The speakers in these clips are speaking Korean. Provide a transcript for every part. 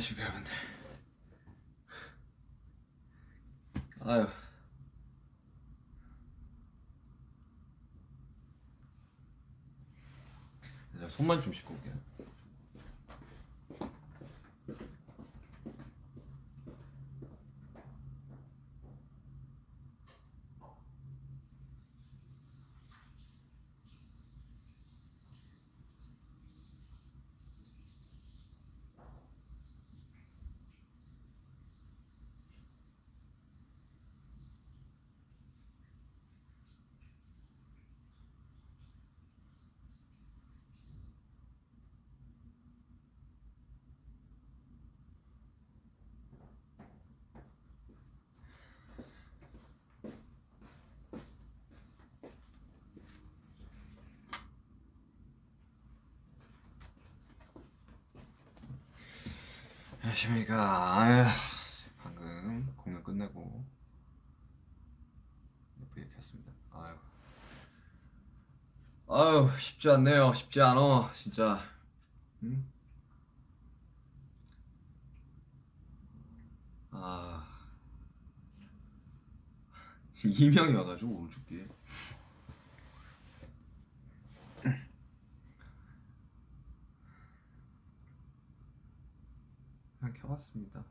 안녕하십니까 여러분들 아유. 자, 손만 좀 씻고 올게요 안녕하십니까. 방금 공연 끝내고 예쁘게 켰습니다. 아유 아유 쉽지 않네요. 쉽지 않어 진짜. 응? 아. 이명이 와가지고 오른쪽 귀에 그냥 켜봤습니다.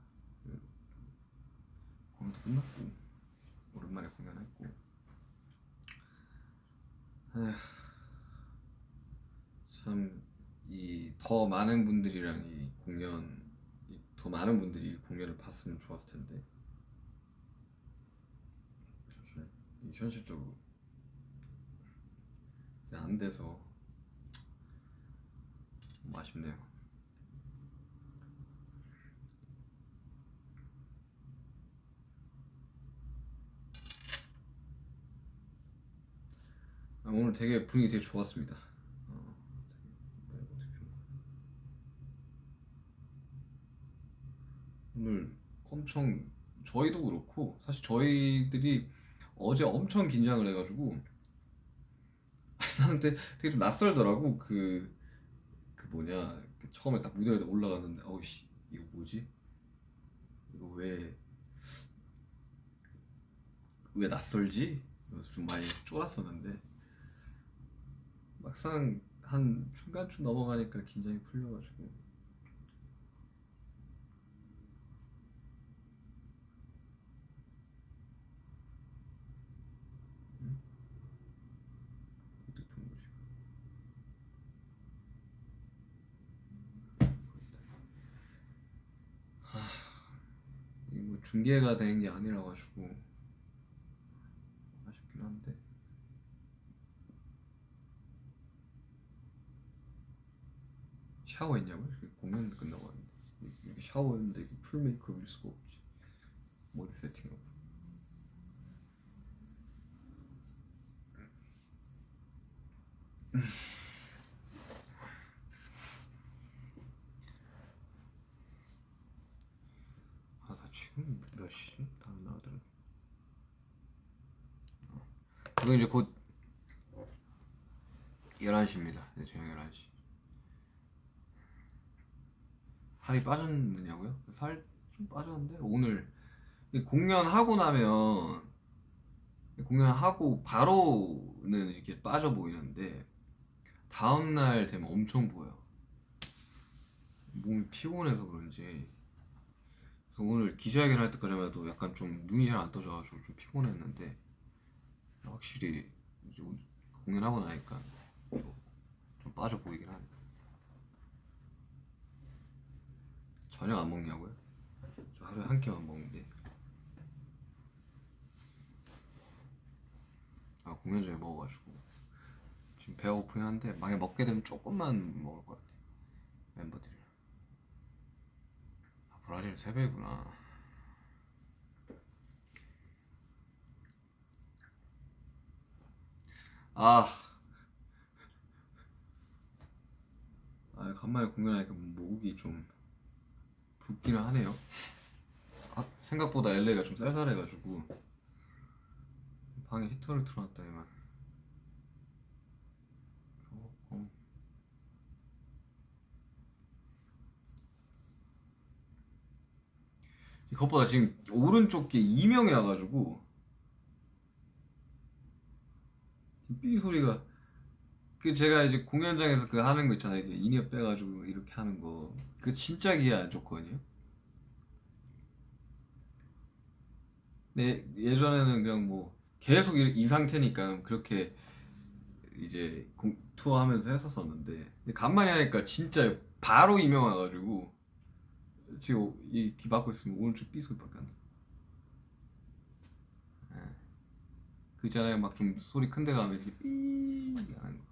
그 공연도 끝났고 오랜만에 공연했고 참 이 더 많은 분들이랑 이 공연 이 더 많은 분들이 공연을 봤으면 좋았을 텐데 이 현실적으로 안 돼서 좀 아쉽네요. 오늘 되게 분위기 되게 좋았습니다. 오늘 엄청 저희도 그렇고 사실 저희들이 어제 엄청 긴장을 해가지고 나는 되게, 되게 좀 낯설더라고 그, 그 뭐냐 그 처음에 딱 무대에 올라갔는데 어이씨 이거 뭐지? 이거 왜 왜 낯설지? 좀 많이 쫄았었는데 막상 한 중간쯤 넘어가니까 긴장이 풀려가지고. 하, 이게 뭐 중계가 된 게 아니라 가지고 아쉽긴 한데 샤워했냐고요? 이렇게 공연 끝나고 왔는데. 이렇게 샤워했는데 이게 풀 메이크업일 수가 없지. 머리 세팅하고 아나 지금 몇 시지? 다른 나라들은? 어. 이거 이제 곧 11시입니다. 네, 저녁 11시 살이 빠졌느냐고요? 살 좀 빠졌는데? 오늘. 이 공연하고 나면 이 공연하고 바로는 이렇게 빠져 보이는데 다음날 되면 엄청 보여. 몸이 피곤해서 그런지. 그래서 오늘 기자회견 할 때까지만 해도 약간 좀 눈이 잘 안 떠져가지고 좀 피곤했는데 확실히 공연하고 나니까 좀 빠져 보이긴 하네 저녁 안 먹냐고요? 저 하루에 한 끼만 먹는데. 아 공연 전에 먹어가지고. 지금 배가 고프긴 한데 만약 먹게 되면 조금만 먹을 것 같아 멤버들이랑. 아 브라질 세배구나. 아. 아, 간만에 공연하니까 목이 좀 붓기는 하네요. 아, 생각보다 LA가 좀 쌀쌀해가지고 방에 히터를 틀어놨더니만 조금 그것보다 지금 오른쪽 게 이명이 와가지고 삐 소리가 그 제가 이제 공연장에서 그 하는 거 있잖아요 이게 in-ear 빼가지고 이렇게 하는 거 그 진짜 귀에 안 좋거든요 근데 예전에는 그냥 뭐 계속 이, 이 상태니까 그렇게 이제 공- 투어 하면서 했었었는데 간만에 하니까 진짜 바로 이명 와가지고 지금 이 귀 막고 있으면 오른쪽 삐 소리밖에 안 나. 예. 그 있잖아요 막 좀 소리 큰 데 가면 이렇게 삐 하는 거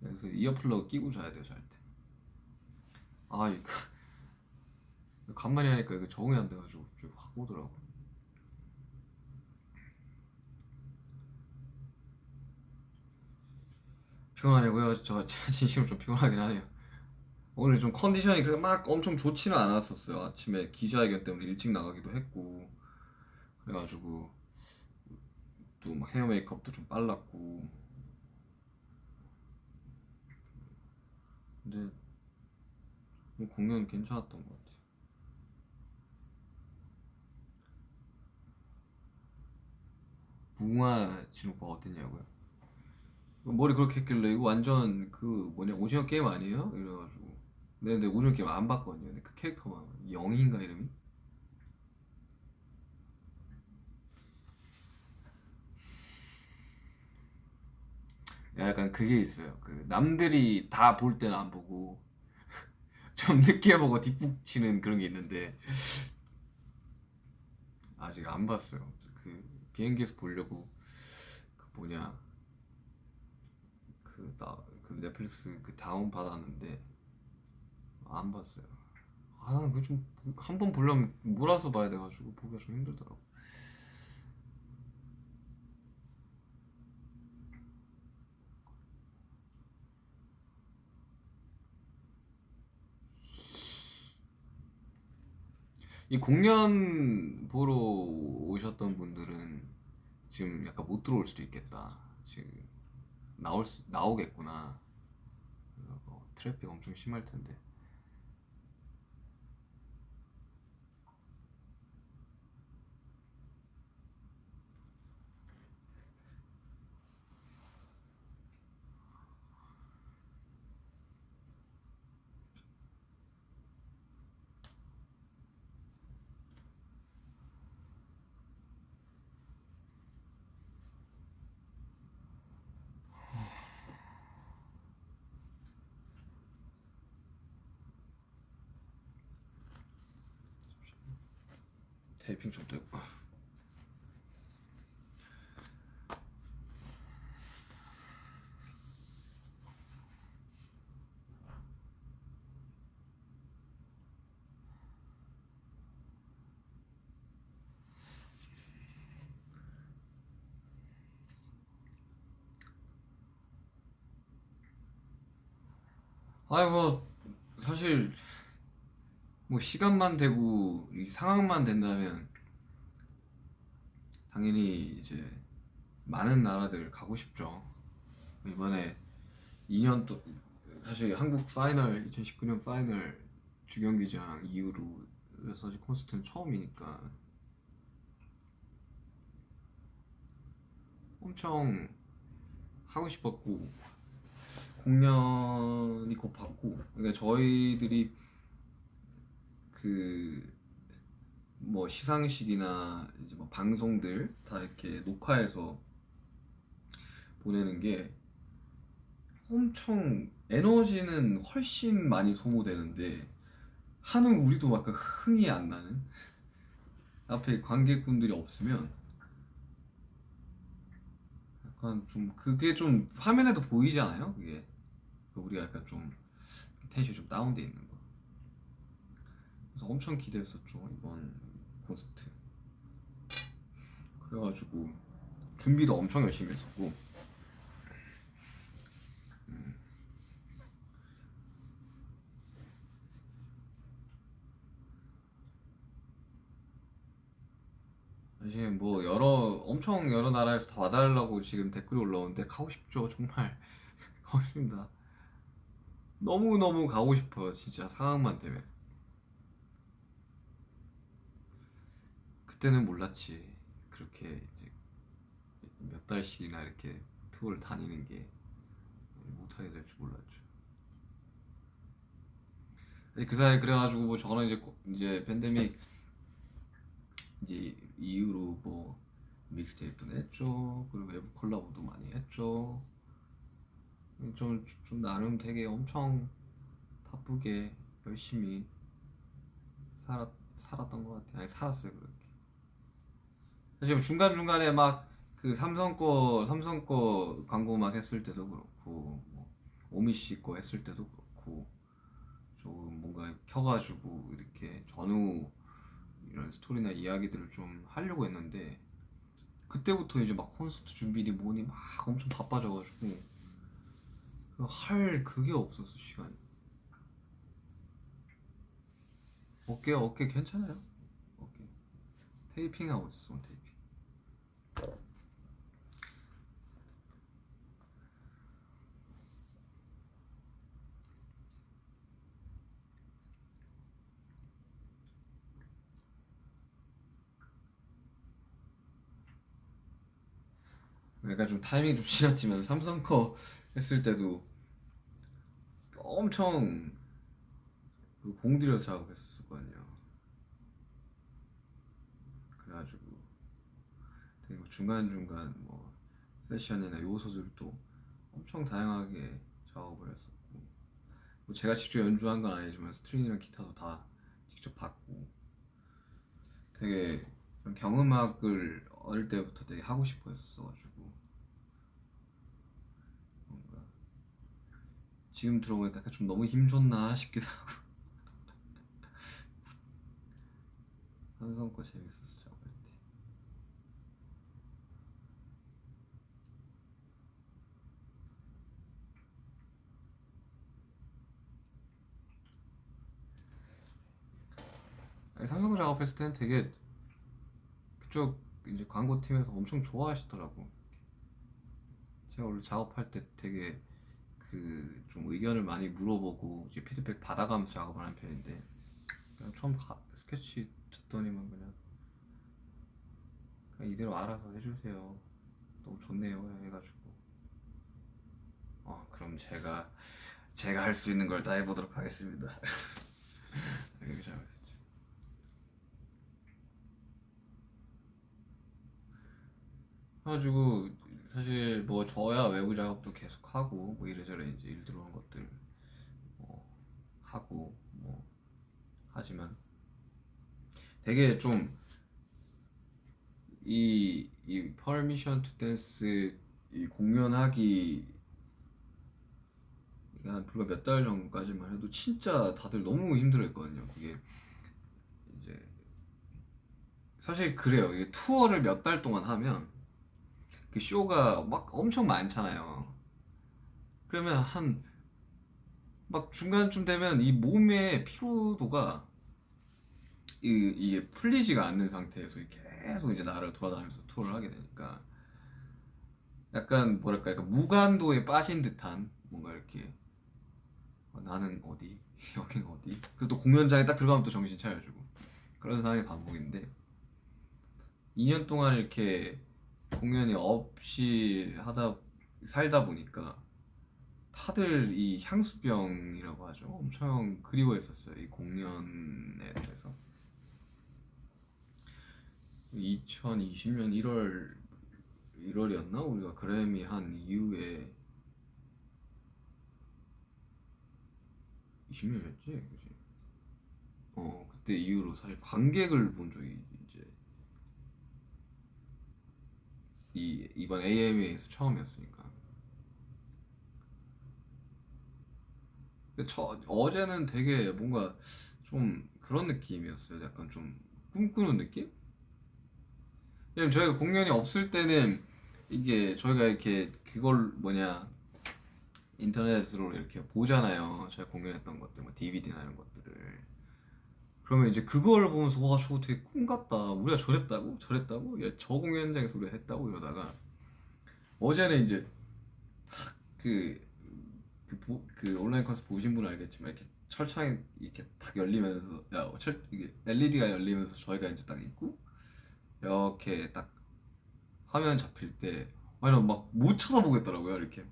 그래서 이어플러그 끼고 자야 돼요 잘 때. 아 이거 간만에 하니까 이거 적응이 안 돼가지고 좀확 오더라고. 피곤하냐고요? 저 진심으로 좀 피곤하긴 하네요. 오늘 좀 컨디션이 그렇게 막 엄청 좋지는 않았었어요. 아침에 기자회견 때문에 일찍 나가기도 했고 그래가지고 또막 헤어 메이크업도 좀 빨랐고 근데 뭐 공연 괜찮았던 것 같아요. 무궁화 진오빠 어땠냐고요? 머리 그렇게 했길래 이거 완전 그 뭐냐 오징어 게임 아니에요? 이래가지고 근데, 근데 오징어 게임 안 봤거든요. 근데 그 캐릭터만 영희인가 이름이? 약간 그게 있어요. 그 남들이 다 볼 때는 안 보고 좀 늦게 보고 뒷북 치는 그런 게 있는데 아직 안 봤어요. 그 비행기에서 보려고 그 뭐냐 그 나 그 넷플릭스 그 다운 받았는데 안 봤어요. 아, 그좀 한 번 보려면 몰아서 봐야 돼가지고 보기가 좀 힘들더라고. 이 공연 보러 오셨던 분들은 지금 약간 못 들어올 수도 있겠다. 지금 나올 수, 나오겠구나. 뭐 트래픽 엄청 심할 텐데. 테이핑 좀 되고. 아이고 사실 뭐 시간만 되고 이 상황만 된다면 당연히 이제 많은 나라들 가고 싶죠. 이번에 2년 또 사실 한국 파이널 2019년 파이널 주경기장 이후로 사실 콘서트는 처음이니까 엄청 하고 싶었고 공연이 곧 받고 그러니까 저희들이 그 뭐 시상식이나 이제 뭐 방송들 다 이렇게 녹화해서 보내는 게 엄청 에너지는 훨씬 많이 소모되는데 하는 우리도 약간 흥이 안 나는? 앞에 관객분들이 없으면 약간 좀 그게 좀 화면에도 보이지 않아요? 그게? 우리가 약간 좀 텐션이 좀 다운돼 있는 거 그래서 엄청 기대했었죠 이번 콘서트. 그래가지고 준비도 엄청 열심히 했었고. 사실 뭐 여러 엄청 여러 나라에서 다 와달라고 지금 댓글이 올라오는데 가고 싶죠 정말. 가고 싶습니다. 너무 너무 가고 싶어요 진짜 상황만 되면 그때는 몰랐지. 그렇게 이제 몇 달씩이나 이렇게 투어를 다니는 게 못하게 될 줄 몰랐죠. 그 사이에 그래가지고 뭐 저는 이제 고- 이제 팬데믹 이제 이후로 뭐 믹스테이프도 냈죠. 그리고 외부 콜라보도 많이 했죠. 좀, 좀 나름 되게 엄청 바쁘게 열심히 살았, 살았던 것 같아요. 아니, 살았어요, 그렇게. 사실 중간 중간에 막 그 삼성 거 삼성 거 광고 막 했을 때도 그렇고 뭐 오미 씨 거 했을 때도 그렇고 조금 뭔가 켜가지고 이렇게 전후 이런 스토리나 이야기들을 좀 하려고 했는데 그때부터 이제 막 콘서트 준비니 뭐니 막 엄청 바빠져가지고 그할 그게 없었어 시간이. 어깨 어깨 괜찮아요? 어깨. 테이핑 하고 있어 테이핑 약간 좀 타이밍이 좀 지났지만 삼성 거 했을 때도 엄청 그 공들여서 작업했었거든요. 그래가지고 되게 중간 중간 뭐 세션이나 요소들도 엄청 다양하게 작업을 했었고 뭐 제가 직접 연주한 건 아니지만 스트링이랑 기타도 다 직접 받고 되게 경음악을 어릴 때부터 되게 하고 싶어 했었어가지고 뭔가 지금 들어보니까 좀 너무 힘줬나 싶기도 하고. 삼성 거 재밌었어 거 작업했을 때는 되게 그쪽 이제 광고팀에서 엄청 좋아하시더라고. 제가 원래 작업할 때 되게 그 좀 의견을 많이 물어보고 이제 피드백 받아가면서 작업을 하는 편인데 그냥 처음 가- 스케치 듣더니만 그냥 그냥 이대로 알아서 해주세요. 너무 좋네요 해가지고. 어 그럼 제가 제가 할 수 있는 걸 다 해보도록 하겠습니다. 이렇게 작업했었죠 그래가지고 사실 뭐 저야 외부 작업도 계속 하고 뭐 이래저래 이제 일 들어오는 것들 뭐 하고 뭐 하지만 되게 좀 이 이 Permission to Dance 이 공연하기 한 불과 몇 달 전까지만 해도 진짜 다들 너무 힘들어했거든요. 그게 이제 사실 그래요. 이게 투어를 몇 달 동안 하면 그 쇼가 막 엄청 많잖아요. 그러면 한 막 중간쯤 되면 이 몸의 피로도가 이, 이게 풀리지가 않는 상태에서 계속 이제 나를 돌아다니면서 투어를 하게 되니까 약간 뭐랄까 약간 무간도에 빠진 듯한 뭔가 이렇게 어, 나는 어디? 여긴 어디? 그리고 또 공연장에 딱 들어가면 또 정신 차려주고 그런 상황이 반복인데 2년 동안 이렇게 공연이 없이 하다 살다 보니까 다들 이 향수병이라고 하죠. 엄청 그리워했었어요. 이 공연에 대해서. 2020년 1월 1월이었나? 우리가 그래미 한 이후에 20년이었지, 그지? 어 그때 이후로 사실 관객을 본 적이 이 이번 AMA에서 처음이었으니까. 근데 저 어제는 되게 뭔가 좀 그런 느낌이었어요. 약간 좀 꿈꾸는 느낌? 왜냐면 저희가 공연이 없을 때는 이게 저희가 이렇게 그걸 뭐냐 인터넷으로 이렇게 보잖아요. 저희가 공연했던 것들, 뭐 DVD나 이런 것들을. 그러면 이제 그걸 보면서 와 저거 되게 꿈 같다. 우리가 저랬다고? 저랬다고? 야, 저 공연장에서 우리가 했다고 이러다가 어제는 이제 그, 그, 보- 그 온라인 콘서트 보신 분은 알겠지만 이렇게 철창이 이렇게 탁 열리면서 야, 철, 이게 LED가 열리면서 저희가 이제 딱 있고 이렇게 딱 화면 잡힐 때 아니 막못 쳐다보겠더라고요 이렇게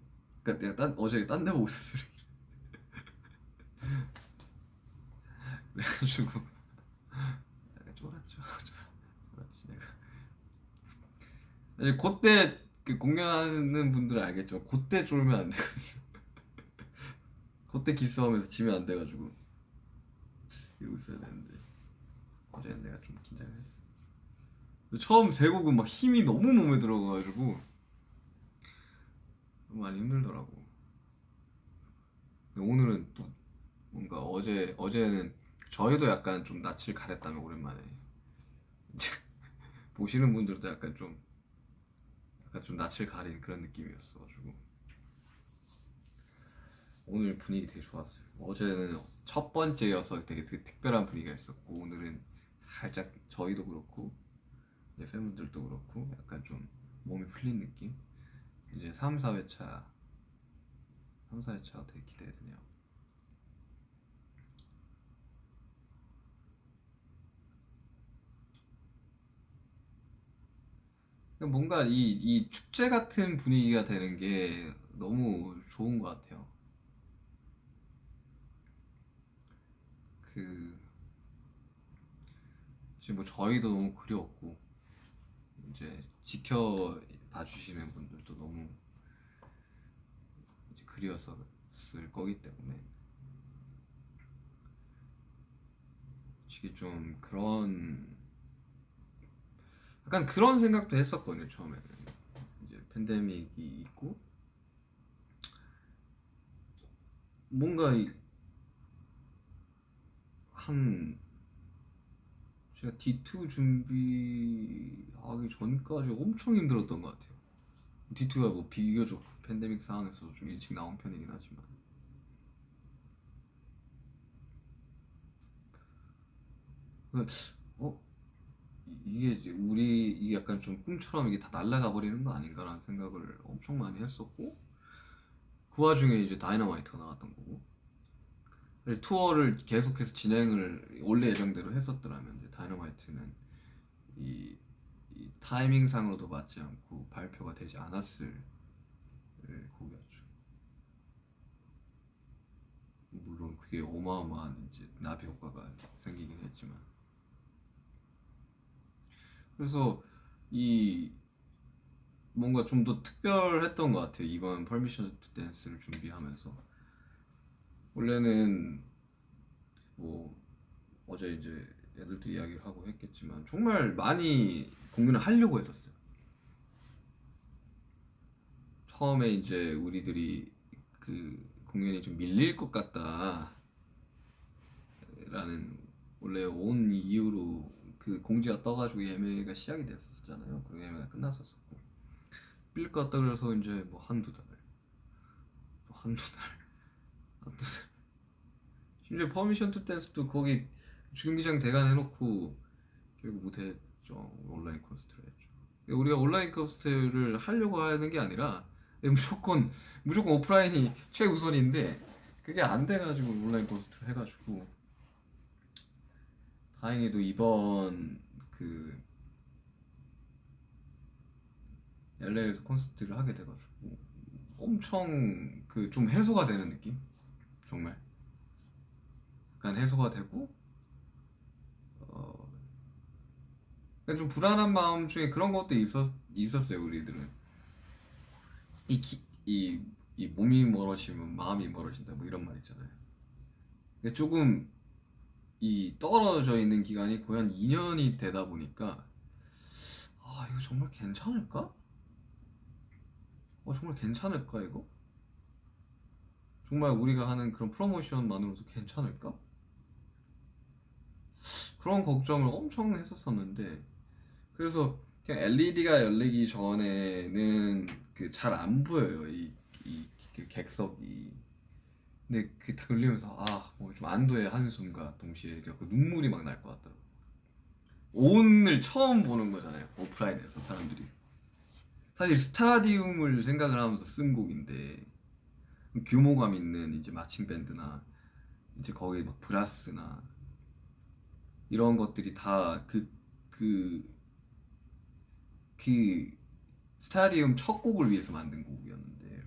그러니까 내가 딴 어제 딴 데 보고 있었어 이렇게 그래가지고. 약간 쫄았죠. 쫄았지 내가. 사실 그때 그 공연하는 분들은 알겠지만 그때 쫄면 안 되거든요. 그때 기싸움에서 지면 안 돼가지고. 이러고 있어야 되는데. 어제는 내가 좀 긴장을 했어. 처음 세 곡은 막 힘이 너무 몸에 들어가가지고 많이 힘들더라고. 오늘은 또 뭔가 어제 어제는 저희도 약간 좀 낯을 가렸다면 오랜만에 보시는 분들도 약간 좀 약간 좀 낯을 가린 그런 느낌이었어가지고 오늘 분위기 되게 좋았어요. 어제는 첫 번째여서 되게, 되게 특별한 분위기가 있었고 오늘은 살짝 저희도 그렇고 이제 팬분들도 그렇고 약간 좀 몸이 풀린 느낌. 이제 3, 4회차 3, 4회차가 되게 기대되네요. 뭔가 이, 이 축제 같은 분위기가 되는 게 너무 좋은 것 같아요. 그 지금 뭐 저희도 너무 그리웠고 이제 지켜봐 주시는 분들도 너무 그리웠었을 거기 때문에 이게 좀 그런 약간 그런 생각도 했었거든요 처음에는. 이제 팬데믹이 있고. 뭔가 이- 한 제가 D2 준비하기 전까지 엄청 힘들었던 것 같아요. D2가 뭐 비교적 팬데믹 상황에서 좀 일찍 나온 편이긴 하지만. 어 이게 이제 우리 약간 좀 꿈처럼 이게 다 날아가 버리는 거 아닌가라는 생각을 엄청 많이 했었고 그 와중에 이제 다이너마이트가 나왔던 거고 투어를 계속해서 진행을 원래 예정대로 했었더라면 이제 다이너마이트는 이, 이 타이밍상으로도 맞지 않고 발표가 되지 않았을 곡이었죠. 물론 그게 어마어마한 이제 나비 효과가 생기긴 했지만 그래서 이 뭔가 좀 더 특별했던 것 같아요 이번 Permission to Dance를 준비하면서 원래는 뭐 어제 이제 애들도 이야기를 하고 했겠지만 정말 많이 공연을 하려고 했었어요. 처음에 이제 우리들이 그 공연이 좀 밀릴 것 같다 라는 원래 온 이후로 그 공지가 떠가지고 예매가 시작이 됐었잖아요. 그리고 예매가 끝났었고. 밀릴 것 같다 그래서 이제 뭐 한두 달, 또 한두 달, 한두 달. 심지어 Permission to Dance도 거기 주경기장 대관 해놓고 결국 못했죠. 온라인 콘서트를 했죠. 우리가 온라인 콘서트를 하려고 하는 게 아니라 무조건 무조건 오프라인이 최우선인데 그게 안 돼가지고 온라인 콘서트를 해가지고 다행히도 이번 그 LA에서 콘서트를 하게 돼가지고 엄청 그 좀 해소가 되는 느낌? 정말? 약간 해소가 되고 어, 약간 좀 불안한 마음 중에 그런 것도 있었, 있었어요 우리들은. 이, 기, 이, 이 몸이 멀어지면 마음이 멀어진다 뭐 이런 말 있잖아요. 조금 이 떨어져 있는 기간이 거의 한 2년이 되다 보니까 아 이거 정말 괜찮을까? 어 정말 괜찮을까 이거? 정말 우리가 하는 그런 프로모션만으로도 괜찮을까? 그런 걱정을 엄청 했었었는데 그래서 그냥 LED가 열리기 전에는 그 잘 안 보여요 이, 이, 그 객석이 근데 그딱 열리면서 아 뭐 좀 안도의 한숨과 동시에 그 눈물이 막 날 것 같더라고. 오늘 처음 보는 거잖아요 오프라인에서 사람들이. 사실 스타디움을 생각을 하면서 쓴 곡인데 규모감 있는 이제 마칭 밴드나 이제 거기 막 브라스나 이런 것들이 다 그 그 그 스타디움 첫 곡을 위해서 만든 곡이었는데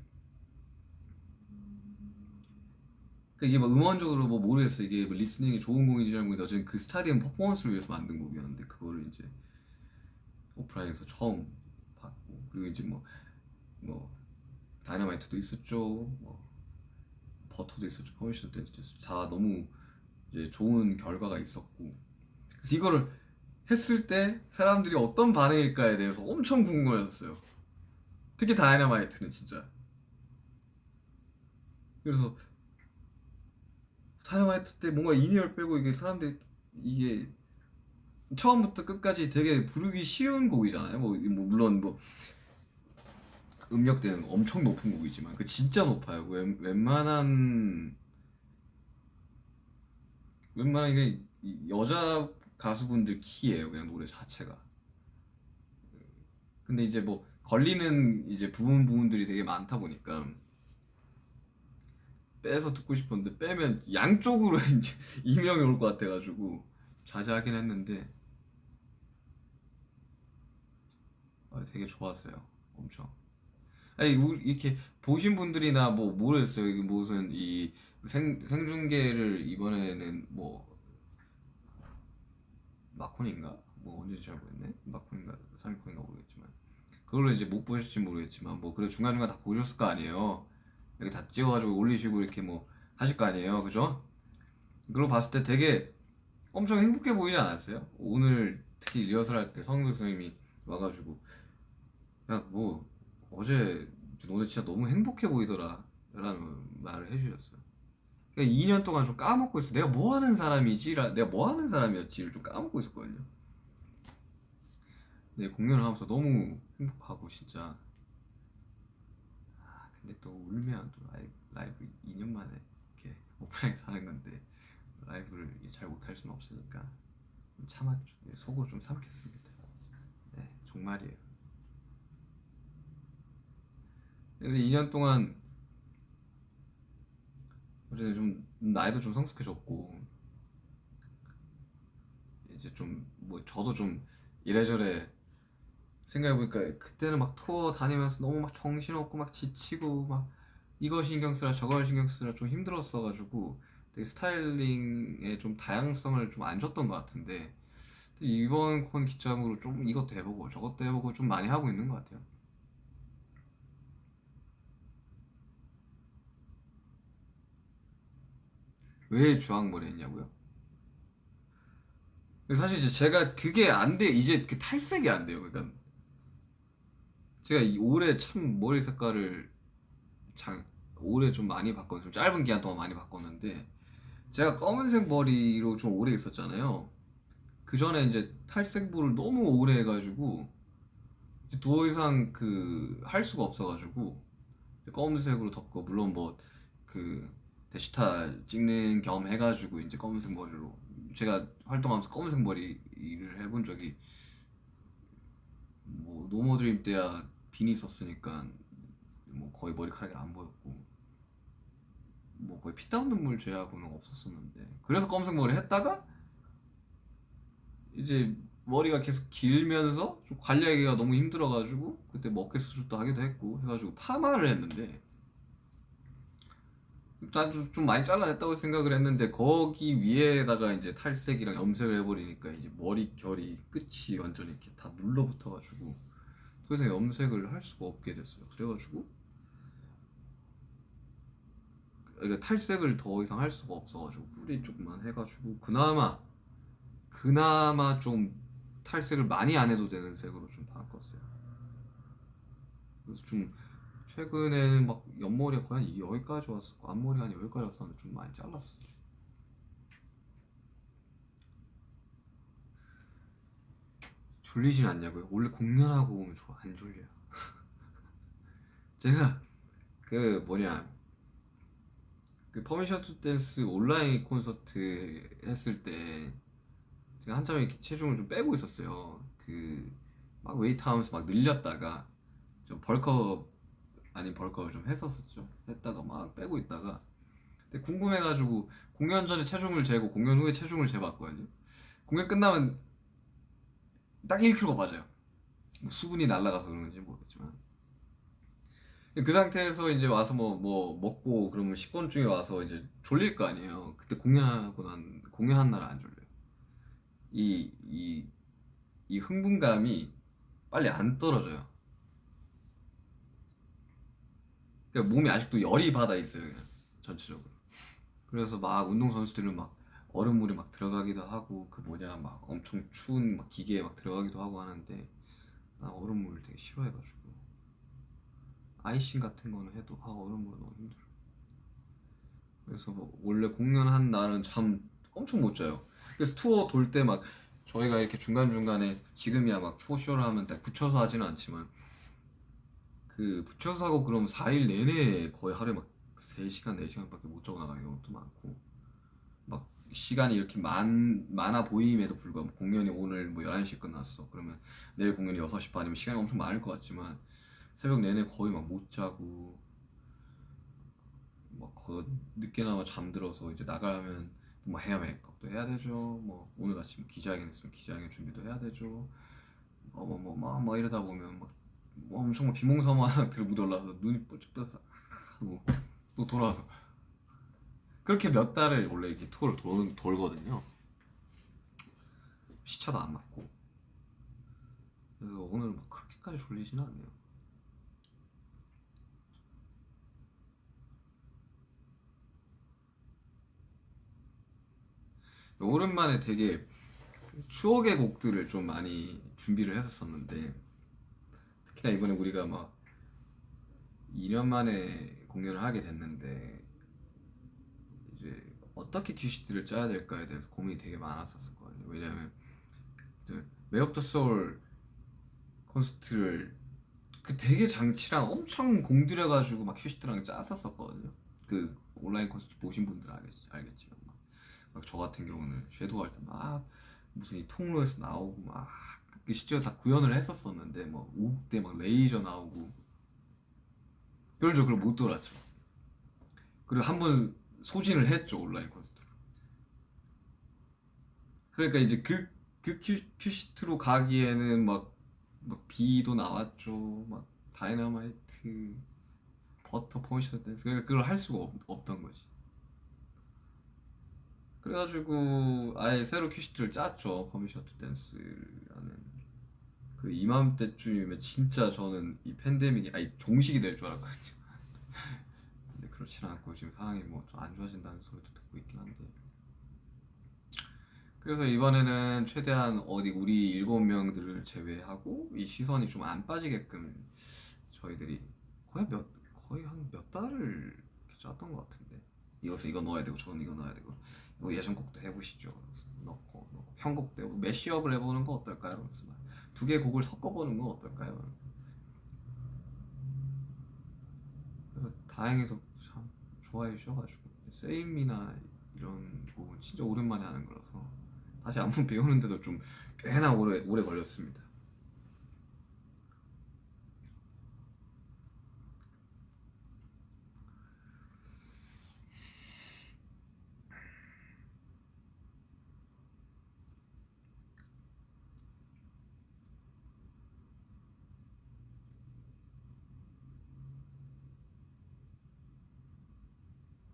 그 이게 뭐 음원적으로 뭐 모르겠어. 이게 뭐 listening이 좋은 곡인지 잘 모르겠는데 어쨌든 그 스타디움 퍼포먼스를 위해서 만든 곡이었는데 그거를 이제 오프라인에서 처음 봤고 그리고 이제 뭐뭐 Dynamite도 있었죠. 뭐 버터도 있었죠. Permission to Dance도 있었죠. 다 너무 이제 좋은 결과가 있었고. 그래서 이거를 했을 때 사람들이 어떤 반응일까에 대해서 엄청 궁금해졌어요. 특히 Dynamite는 진짜. 그래서 다이너마이트 때 뭔가 in-ear를 빼고 이게 사람들이 이게 처음부터 끝까지 되게 부르기 쉬운 곡이잖아요. 뭐, 뭐 물론 뭐 음역대는 엄청 높은 곡이지만 그 진짜 높아요. 웬, 웬만한 웬만한 이게 이 여자 가수분들 키예요. 그냥 노래 자체가. 근데 이제 뭐 걸리는 이제 부분 부분들이 되게 많다 보니까 빼서 듣고 싶었는데 빼면 양쪽으로 이제 이명이 올 것 같아가지고 자제하긴 했는데 아, 되게 좋았어요. 엄청. 아니 이렇게 보신 분들이나 뭐 모르겠어요. 이게 무슨 이 생, 생중계를 이번에는 뭐 마콘인가? 뭐 언제 잘 모르겠네. 마콘인가 삼콘인가 모르겠지만 그걸로 이제 못 보실지 모르겠지만 뭐 그래 중간중간 다 보셨을 거 아니에요. 이렇게 다 찍어가지고 올리시고 이렇게 뭐 하실 거 아니에요. 그죠? 그걸 봤을 때 되게 엄청 행복해 보이지 않았어요? 오늘 특히 리허설 할 때 성도 선생님이 와가지고 야 뭐 어제 너네 진짜 너무 행복해 보이더라 라는 말을 해주셨어요 그러니까 2년 동안 좀 까먹고 있어 내가 뭐 하는 사람이지? 라- 내가 뭐 하는 사람이었지를 좀 까먹고 있었거든요 네 공연을 하면서 너무 행복하고 진짜 아 근데 또 울 면또 라이브, 라이브 2년 만에 이렇게 오프라인에서 하는 건데 라이브를 잘 못할 수는 없으니까 좀 네, 속으로 좀 삼켰습니다. 네 정말이에요. 그래서 2년 동안 어제 좀 나이도 좀 성숙해졌고 이제 좀 뭐 저도 좀 이래저래 생각해보니까 그때는 막 투어 다니면서 너무 막 정신없고 막 지치고 막 이거 신경 쓰라 저거 신경 쓰라 좀 힘들었어가지고 되게 스타일링에 좀 다양성을 좀 안 줬던 것 같은데 이번 콘 기점으로 좀 이것도 해보고 저것도 해보고 좀 많이 하고 있는 것 같아요. 왜 주황머리 했냐고요? 사실 이제 제가 그게 안 돼, 이제 그 탈색이 안 돼요. 그러니까 제가 이 올해 참 머리 색깔을 장, 올해 좀 많이 바꿨, 좀 짧은 기간 동안 많이 바꿨는데 제가 검은색 머리로 좀 오래 있었잖아요. 그 전에 이제 탈색부를 너무 오래 해가지고 더 이상 그 할 수가 없어가지고 검은색으로 덮고 물론 뭐 그 데시탈 찍는 겸 해가지고 이제 검은색 머리로 제가 활동하면서 검은색 머리를 해본 적이 뭐 노모드림 때야 비니 썼으니까 뭐 거의 머리카락이 안 보였고 뭐 거의 피땀 눈물 제하고는 없었었는데 그래서 검은색 머리 했다가 이제 머리가 계속 길면서 좀 관리하기가 너무 힘들어가지고 그때 뭐 어깨 수술도 하기도 했고 해가지고 파마를 했는데 나도 좀 많이 잘라냈다고 생각을 했는데 거기 위에다가 이제 탈색이랑 염색을 해버리니까 이제 머리 결이 끝이 완전 이렇게 다 눌러붙어가지고 더 이상 염색을 할 수가 없게 됐어요. 그래가지고 그러니까 탈색을 더 이상 할 수가 없어가지고 뿌리 쪽만 해가지고 그나마 그나마 좀 탈색을 많이 안 해도 되는 색으로 좀 바꿨어요. 그래서 좀 최근에는 막 옆머리가 거의 한 여기까지 왔었고 앞머리가 한 여기까지 왔었는데 좀 많이 잘랐어요. 졸리진 않냐고요? 원래 공연하고 오면 저안 졸려요. 제가 그 뭐냐 그 Permission to Dance 온라인 콘서트 했을 때 제가 한참 이렇게 체중을 좀 빼고 있었어요. 그 막 웨이트 하면서 막 늘렸다가 좀 bulk up 아닌 bulk up을 좀 했었었죠. 했다가 막 빼고 있다가 근데 궁금해가지고 공연 전에 체중을 재고 공연 후에 체중을 재봤거든요. 공연 끝나면 딱 1kg 빠져요. 뭐 수분이 날아가서 그런지 모르겠지만 그 상태에서 이제 와서 뭐 뭐 먹고 그러면 식곤증이 와서 이제 졸릴 거 아니에요. 그때 공연하고 난 공연한 날 안 졸려요. 이 이 이 흥분감이 빨리 안 떨어져요. 그러니까 몸이 아직도 열이 받아 있어요, 그냥 전체적으로. 그래서 막 운동 선수들은 막 얼음물에 막 들어가기도 하고 그 뭐냐 막 엄청 추운 막 기계에 막 들어가기도 하고 하는데 나 얼음물 되게 싫어해가지고 아이싱 같은 거는 해도 아 얼음물 너무 힘들어. 그래서 뭐 원래 공연한 날은 잠 엄청 못 자요. 그래서 투어 돌 때 막 저희가 이렇게 중간 중간에 지금이야 막 포쇼를 하면 딱 붙여서 하지는 않지만 그 붙여서 하고 그러면 4일 내내 거의 하루에 막 3시간 4시간밖에 못 자고 나가는 경우도 많고 막 시간이 이렇게 많, 많아 보임에도 불구하고 공연이 오늘 뭐 11시에 끝났어 그러면 내일 공연이 6시 반이면 시간이 엄청 많을 것 같지만 새벽 내내 거의 막 못 자고 막 거, 늦게나마 잠들어서 이제 나가면 뭐 헤어 메이크업도 해야 되죠. 뭐 오늘 아침 기자회견 했으면 기자회견 준비도 해야 되죠. 어뭐뭐뭐 뭐 이러다 보면 막 뭐 엄청 막 비몽사몽한 상태로 무대 올라서 눈이 뻘쩍 하고 또 돌아와서. 그렇게 몇 달을 원래 이렇게 투어를 돌, 돌거든요. 시차도 안 맞고. 그래서 오늘 막 그렇게까지 졸리지는 않네요 오랜만에 되게 추억의 곡들을 좀 많이 준비를 했었었는데 특히나 이번에 우리가 막 2년 만에 공연을 하게 됐는데 이제 어떻게 큐시트를 짜야 될까에 대해서 고민이 되게 많았었거든요. 왜냐면 Map of the Soul 콘서트를 그 되게 장치랑 엄청 공들여가지고 막 큐시트랑 짰었었거든요. 그 온라인 콘서트 보신 분들 알겠, 알겠지만 막 저 같은 경우는 Shadow 할 때 막 무슨 이 통로에서 나오고 막 그 실제로 다 구현을 했었었는데 뭐 욱 때 막 레이저 나오고 그걸 저 그걸 못 돌았죠. 그리고 한 번 소진을 했죠 온라인 콘서트로. 그러니까 이제 그, 그 큐, 큐시트로 가기에는 막, 막 BE도 나왔죠. 막 Dynamite, Butter, Permission to Dance. 그러니까 그걸 할 수가 없, 없던 거지. 그래가지고 아예 새로 큐시트를 짰죠. to Dance라는. 그 이맘때쯤이면 진짜 저는 이 팬데믹이 아니 종식이 될 줄 알았거든요. 근데 그렇지는 않고 지금 상황이 뭐 좀 안 좋아진다는 소리도 듣고 있긴 한데. 그래서 이번에는 최대한 어디 우리 일곱 명들을 제외하고 이 시선이 좀 안 빠지게끔 저희들이 거의 몇 거의 한 몇 달을 짰던 것 같은데 이것은 이거 넣어야 되고 저건 이거 넣어야 되고 뭐 예전 곡도 해보시죠. 넣고, 넣고 편곡도 해보고 매시업을 해보는 거 어떨까요? 그래서 두 개의 곡을 섞어보는 건 어떨까요? 그래서 다행히도 참 좋아해 주셔가지고 세임이나 이런 곡은 진짜 오랜만에 하는 거라서 다시 안무 배우는데도 좀 꽤나 오래 오래 걸렸습니다.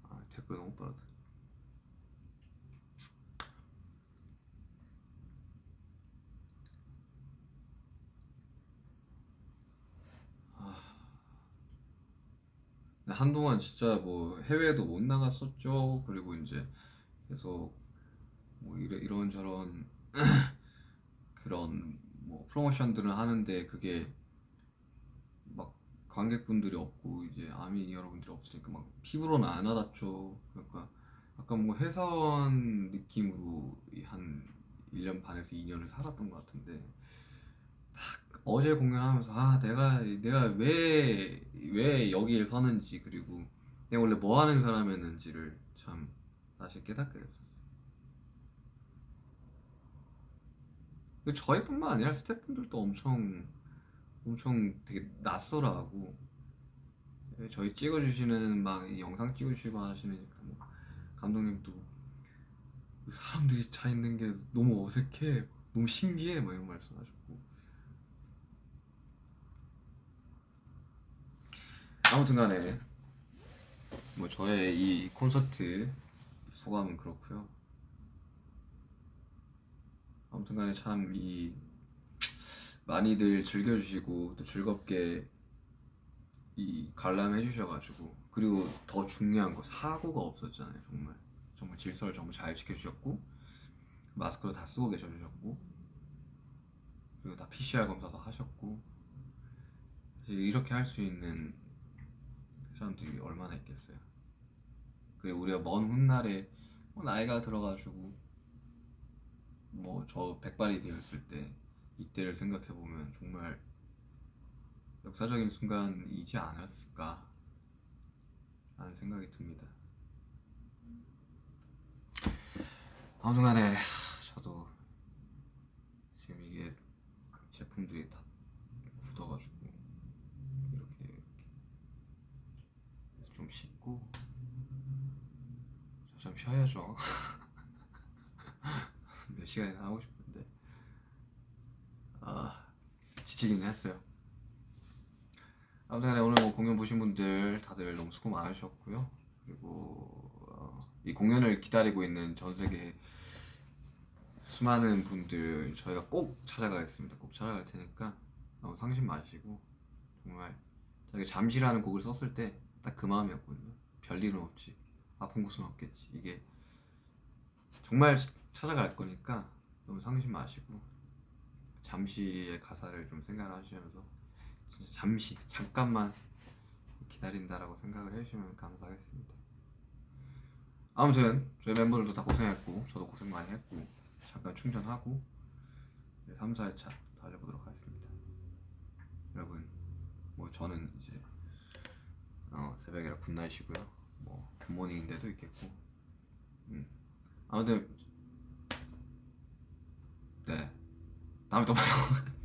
아, 댓글 너무 빠르다. 근데 한동안 진짜 뭐 해외에도 못 나갔었죠. 그리고 이제 계속 뭐 이래, 이런저런 그런 뭐 프로모션들을 하는데 그게 막 관객분들이 없고 이제 아미 여러분들이 없으니까 막 피부로는 안 와닿죠. 그러니까 약간 뭐 회사원 느낌으로 한 1년 반에서 2년을 살았던 것 같은데 딱 어제 공연하면서 아 내가 내가 왜 왜 여기에 서는지 그리고 내가 원래 뭐 하는 사람이었는지를 참 다시 깨닫게 됐었어요. 그 저희뿐만 아니라 스태프분들도 엄청 엄청 되게 낯설어하고 저희 찍어주시는 막이 영상 찍어주시고 하시는 뭐 감독님도 사람들이 차 있는 게 너무 어색해 너무 신기해 막 이런 말씀하셨고 아무튼간에 뭐 저의 이 콘서트 소감은 그렇고요. 아무튼간에 참 이 많이들 즐겨주시고 또 즐겁게 이 관람해 주셔가지고 그리고 더 중요한 거 사고가 없었잖아요 정말 정말 질서를 정말 잘 지켜주셨고 마스크도 다 쓰고 계셔주셨고 그리고 다 PCR 검사도 하셨고 이렇게 할 수 있는 사람들이 얼마나 있겠어요? 그리고 우리가 먼 훗날에 뭐 나이가 들어가지고 뭐 저 백발이 되었을 때 이때를 생각해 보면 정말 역사적인 순간이지 않았을까? 하는 생각이 듭니다. 아무튼간에 하, 저도 지금 이게 제품들이 다 굳어가지고 이렇게 이렇게 그래서 좀 씻고 저 좀 쉬어야죠. 몇 시간이나 하고 싶은데 아 지치긴 했어요. 아무튼 오늘 뭐 공연 보신 분들 다들 너무 수고 많으셨고요. 그리고 어, 이 공연을 기다리고 있는 전 세계 수많은 분들 저희가 꼭 찾아가겠습니다. 꼭 찾아갈 테니까 너무 상심 마시고 정말 저희가 잠시라는 곡을 썼을 때 딱 그 마음이었거든요. 별일은 없지. 아픈 곳은 없겠지. 이게 정말 찾아갈 거니까 너무 상심 마시고 잠시의 가사를 좀 생각하시면서 진짜 잠시 잠깐만 기다린다라고 생각을 해주시면 감사하겠습니다. 아무튼 저희 멤버들도 다 고생했고 저도 고생 많이 했고 잠깐 충전하고 3, 4회차 달려보도록 하겠습니다. 여러분 뭐 저는 이제 어, 새벽이라 good night이고요. 뭐 good morning인 데도 있겠고 음. 아무튼 네 다음에 또 봐요.